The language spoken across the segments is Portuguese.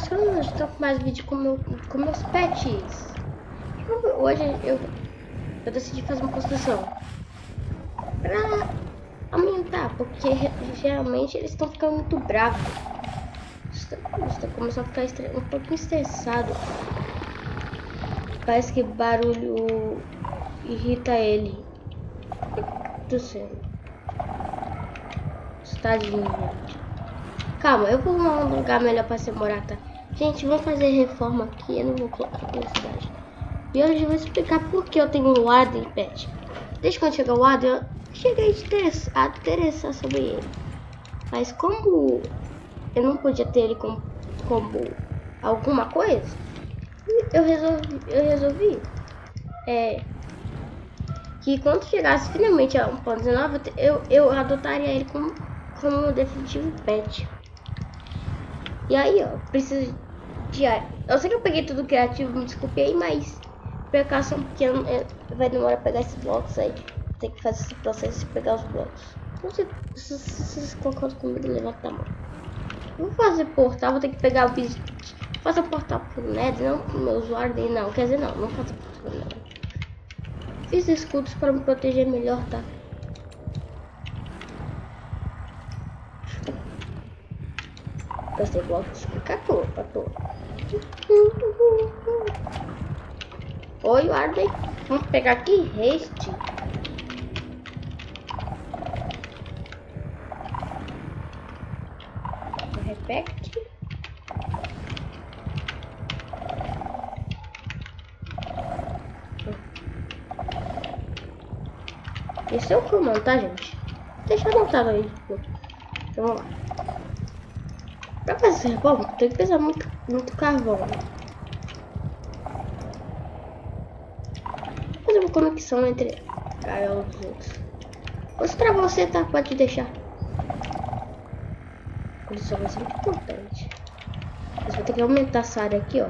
passando hoje, tô com mais vídeo com, meu, com meus pets. Hoje eu, eu decidi fazer uma construção. Pra aumentar, porque geralmente eles estão ficando muito bravos. Estão começando a ficar um pouquinho estressado. Parece que barulho irrita ele. Do céu. Tadinho, gente. Calma, eu vou arrumar um lugar melhor pra você morar, tá? Gente, vou fazer reforma aqui, eu não vou colocar publicidade. E hoje eu vou explicar por que eu tenho um Warden Pet. Desde quando chegou o Warden, eu cheguei a interessar sobre ele. Mas como eu não podia ter ele como, como alguma coisa, eu resolvi, eu resolvi é, que quando chegasse finalmente a 1.19, eu, eu adotaria ele como, como definitivo pet. E aí, ó, preciso de ar. Eu sei que eu peguei tudo criativo, me desculpe aí, mas precaução porque é, vai demorar pegar esses blocos aí. Tem que fazer esse processo de pegar os blocos. Não sei se vocês concordam comigo, levanta a mão. Vou fazer portal, vou ter que pegar o vídeo. Fazer portal pro Ned, não pro meu usuário dele, não. Quer dizer, não, não faço portal pro Ned. Fiz escudos para me proteger melhor, tá? Gastei blocos de à toa. Oi, Arden. Vamos pegar aqui haste. Repete. Esse é o comando, tá, gente? Deixa anotado aí. Então vamos lá. Pra fazer bom, tem que pesar muito, muito carvão. Fazer uma conexão entre gaiola e os outros. Ou pra você, tá? Pode deixar. Isso vai ser muito importante. Mas vou ter que aumentar essa área aqui, ó.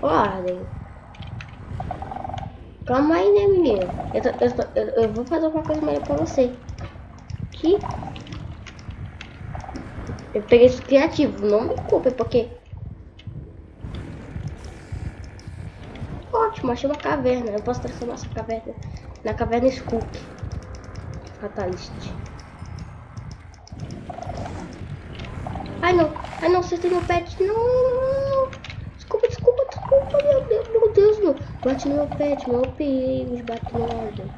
ordem. Calma aí, né, menino? Eu, tô, eu, tô, eu, eu, vou fazer uma coisa melhor pra você. Que eu peguei isso criativo, não me culpe, porque... Ótimo, achei uma caverna. Eu posso transformar essa caverna na caverna Skook. Fatalist. Ai, não. Ai, não, você tem meu pet. Não. Desculpa, desculpa, desculpa. Meu Deus, meu Deus, meu. Bate no meu pet, meu perigo. Bate no ordem.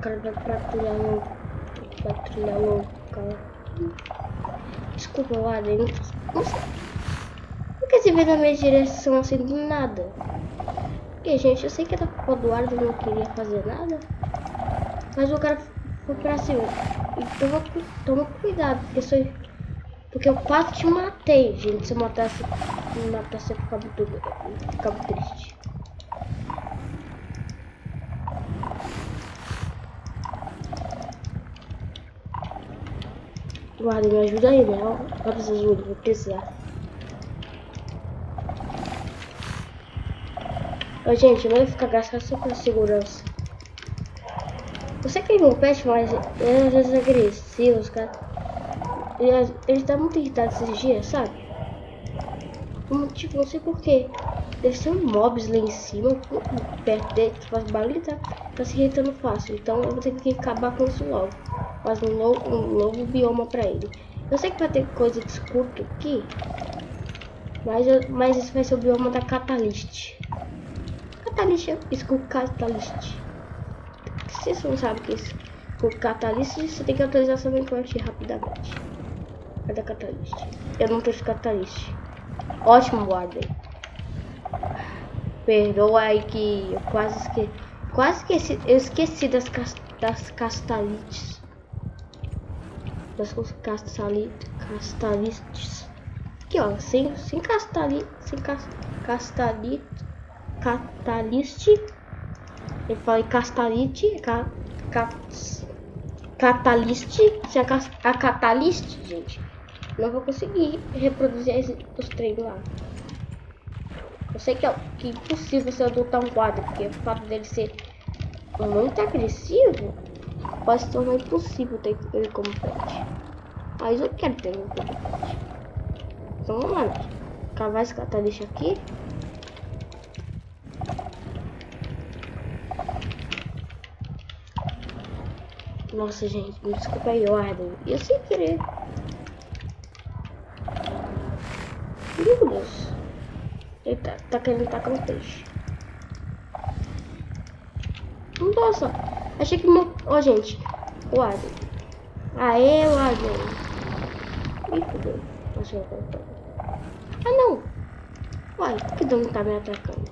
cara vai patrulhar no. Patrulhar no cara. Desculpa, dentro. Nossa. Por que você veio na minha direção assim do nada? Porque, gente, eu sei que era culpa do Ardo não queria fazer nada. Mas o cara foi pra cima. E toma, toma cuidado, porque sou. Porque eu quase te matei, gente. Se eu matasse. Me matasse, eu ficava, tudo, ficava triste. Guarda, me ajuda aí, né? Olha essas ajuda, vou precisar. Ô, gente, não vai ficar gastando só com segurança. Você que é meu pet, mas ele às vezes é agressivo, os caras. Ele, ele tá muito irritado esses dias, sabe? Tipo, não sei porquê. Deve ser um mobs lá em cima, perto dele, que faz barulho tá, tá se irritando fácil. Então eu vou ter que acabar com isso logo faz um novo, um novo bioma para ele. Eu sei que vai ter coisa de escudo aqui, mas, eu, mas esse vai ser o bioma da Catalyst. Catalyst, escudo Catalyst. Se você não sabe o que é escudo Catalyst, você tem que atualizar seu Minecraft rapidamente. Cadê a Catalyst? Eu não trouxe Catalyst. Ótimo, guardem. Perdoa aí que eu quase esqueci. Quase esqueci, eu esqueci das, das castalites das castalistas. Aqui, ó, sem, sem castali, sem cas, castalite, cataliste. Eu falei castalite, ca, ca, cataliste, a, a cataliste, gente. Não vou conseguir reproduzir os treinos lá. sei que é, que é impossível você adotar um quadro, porque o fato dele ser muito agressivo pode se tornar impossível ter ele como pet. Mas eu quero ter ele como pet. Então vamos lá, cavar esse catalixo aqui. Nossa, gente, me desculpa aí, Arden. Eu sem querer. Deus. Ele tá, tá querendo tacar um peixe. Nossa, achei que... Ó, oh, gente. O Arden. Aê, o Arden. Ih, fudeu. Nossa, eu vou Ah, não. Uai, por que não tá me atacando?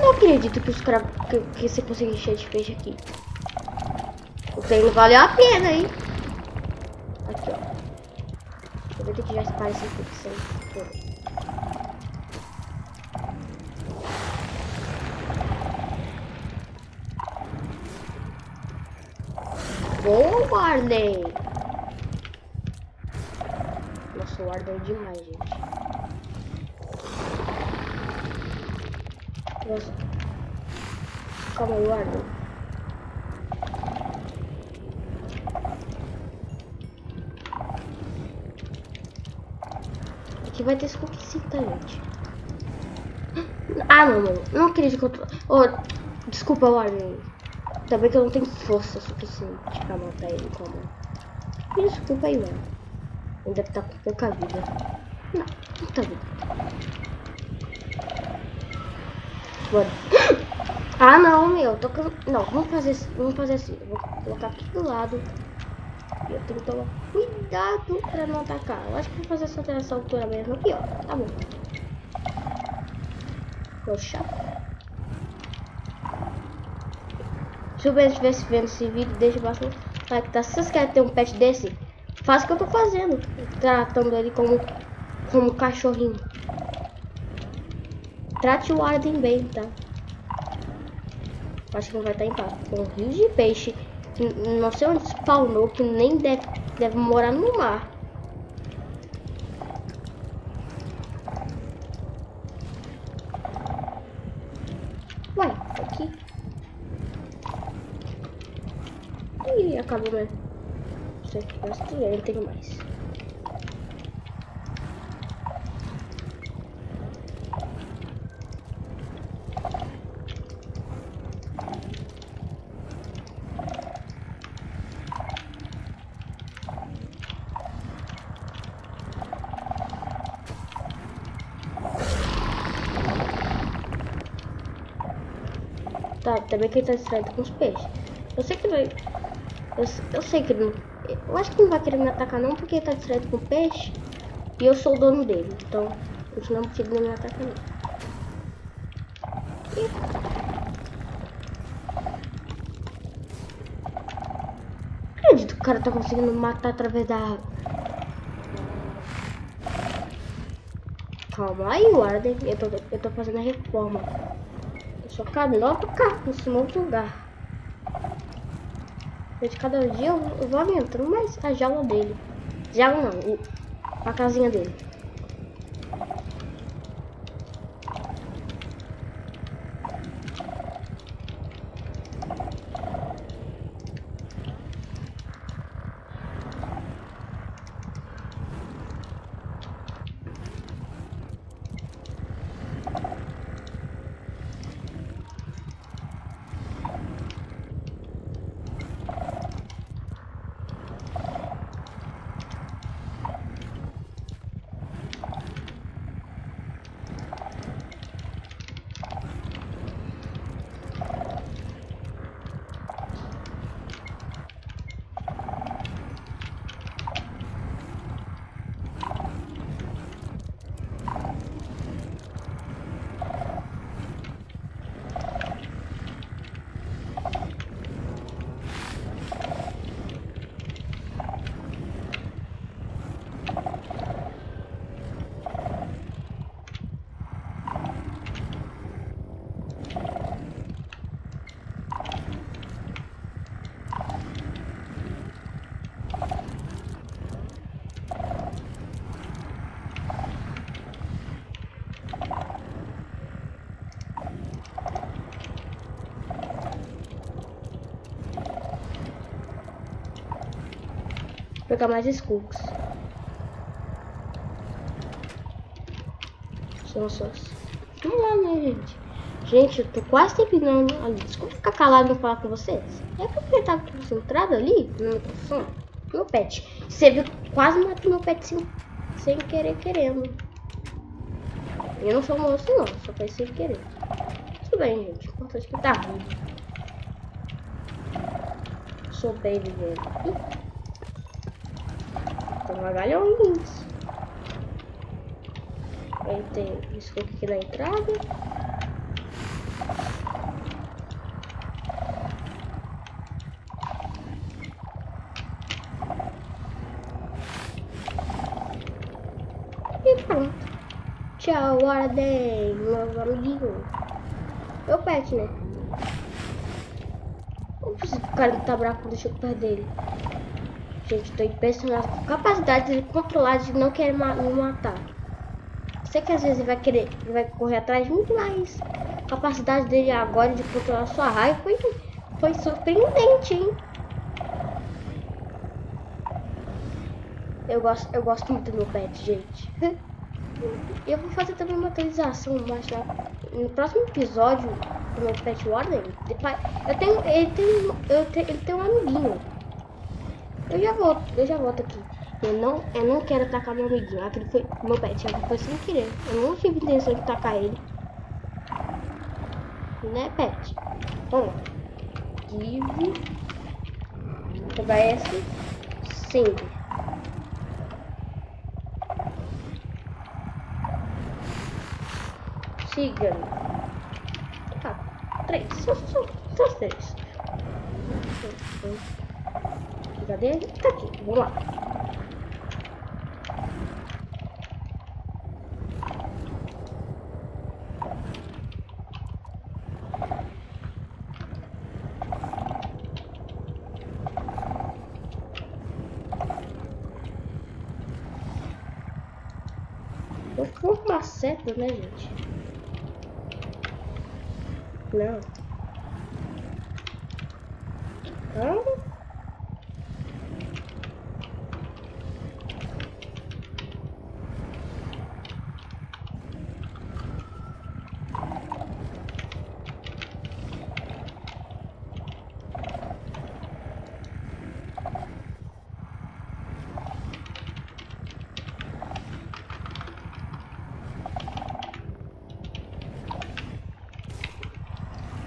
Não acredito que os caras... Que, que você conseguiu encher de peixe aqui. O treino valeu a pena, hein? Aqui, Aproveita que já espalha essa infecção toda. Boa, Warden! Nossa, o Warden é demais, gente. Nossa. Calma aí, Warden. Vai ter escoquicita, gente. Ah, não, mano. Não acredito que eu tô... Oh, desculpa, Warden. Também que eu não tenho força suficiente pra matar ele com a mão. Me desculpa aí, mano. Ele deve estar tá com pouca vida. Não, tá vida. Mano. Ah, não, meu. Tô. Não, vamos fazer, vamos fazer assim. Vou colocar aqui do lado. E eu tenho que tomar cuidado pra não atacar. Eu acho que vou fazer essa nessa altura mesmo aqui, ó. Tá bom. Poxa. Se você estivesse vendo esse vídeo, deixa bastante like. Tá? Se vocês querem ter um pet desse, faça o que eu tô fazendo. Tratando ele como, como cachorrinho. Trate o Arden bem, tá? Acho que não vai estar em paz. Com rios de peixe. Não sei onde spawnou, que nem deve, deve morar no mar. Ué, aqui. Ih, acabou, né? Isso aqui, mas tudo bem, não tenho mais. Também que ele tá distraído com os peixes. Eu sei que vai. Eu, eu sei que não. Eu acho que não vai querer me atacar não, porque ele tá distraído com peixe. E eu sou o dono dele. Então, isso não é de me atacar não. E... Acredito que o cara tá conseguindo matar através da água. Calma aí, Warden. Eu tô, eu tô fazendo a reforma. Cabe nova carro nesse outro lugar. De cada dia eu vou aumentando mais a jaula dele. Jaula não, a casinha dele. Pegar mais Skulks. São só... Vamos lá, né, gente? Gente, eu tô quase terminando ali. Desculpa ficar calado e não falar com vocês. É porque eu tava concentrado ali microfone. Meu pet. Você viu quase matei meu pet sem, sem querer querendo. Eu não sou moço não, só foi sem querer. Tudo bem, gente. Importante que tá ruim. Sou baby dele. Tem vagalhões. Aí tem isso aqui na entrada. Tchau, Warden, meu amiguinho. Meu pet, né? O cara tá bravo deixa eu perto dele? Gente, tô impressionado com a capacidade de controlar de não querer me matar. Sei que às vezes ele vai querer, ele vai correr atrás de mim, mas a capacidade dele agora de controlar sua raiva foi, foi surpreendente, hein? Eu gosto, eu gosto muito do meu pet, gente. Eu vou fazer também uma atualização mais lá no próximo episódio do meu Pet Warden. Eu tenho, ele tem, eu tenho, ele tem um amiguinho. Eu já volto, eu já volto aqui. Eu não, eu não quero atacar meu amiguinho. Aquele foi meu pet, foi sem querer. Eu não tive intenção de atacar ele. Né, pet? Vamos lá. Give. TBS. Sempre. siga Tá, três. Só, só, só três. Cadê? Tá aqui. Vamos lá. Vou formar certo, né, gente? Não. Calma.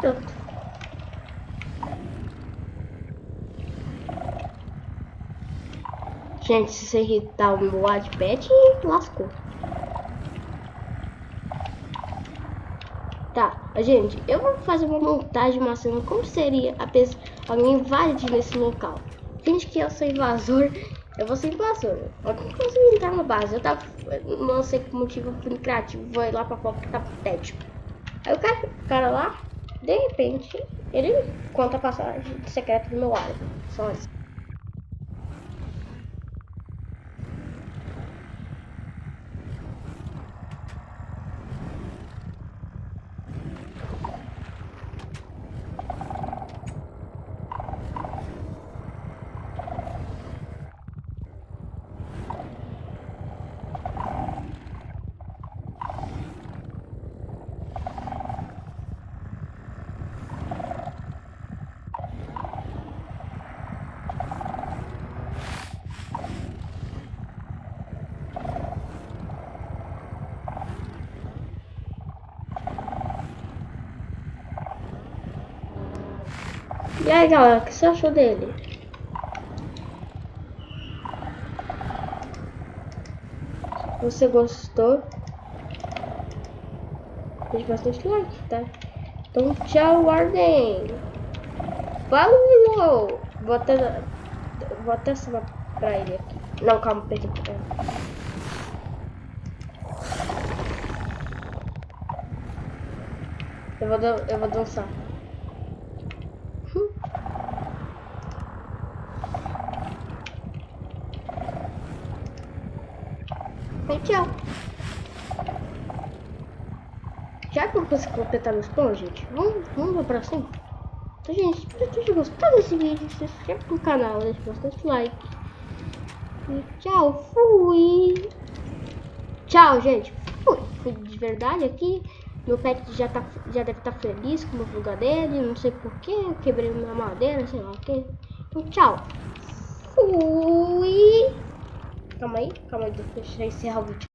Pronto. Gente, se você irritar o meu Wattpad, lascou. Tá, gente, eu vou fazer uma montagem, uma cena, como seria a pessoa, alguém invadir nesse local. Finge que eu sou invasor, eu vou ser invasor. Eu não entrar na base, eu tava, não sei por motivo, fui criativo, vou ir lá pra porque tá patético. Aí o cara, o cara lá, de repente, ele conta a passagem secreta do meu álibi. Só isso. E aí, galera, o que você achou dele? Você gostou, deixe bastante like, tá? Então, tchau, Warden! Falou! Vou até, vou até salvar pra ele aqui. Não, calma, perdi. Eu vou, eu vou dançar. Tchau. Já que eu consegui completar meus planos, gente, vamos, vamos pra cima. Então, gente, espero que tenham gostado desse vídeo. Se inscreve no canal, deixe bastante like. E tchau, fui. Tchau, gente. Fui. Fui de verdade aqui. Meu pet já, tá, já deve estar tá feliz com o lugar dele. Não sei porquê. Quebrei minha madeira, sei lá o que. Então, tchau. Fui. Calma aí, calma aí, deixa eu encerrar o vídeo.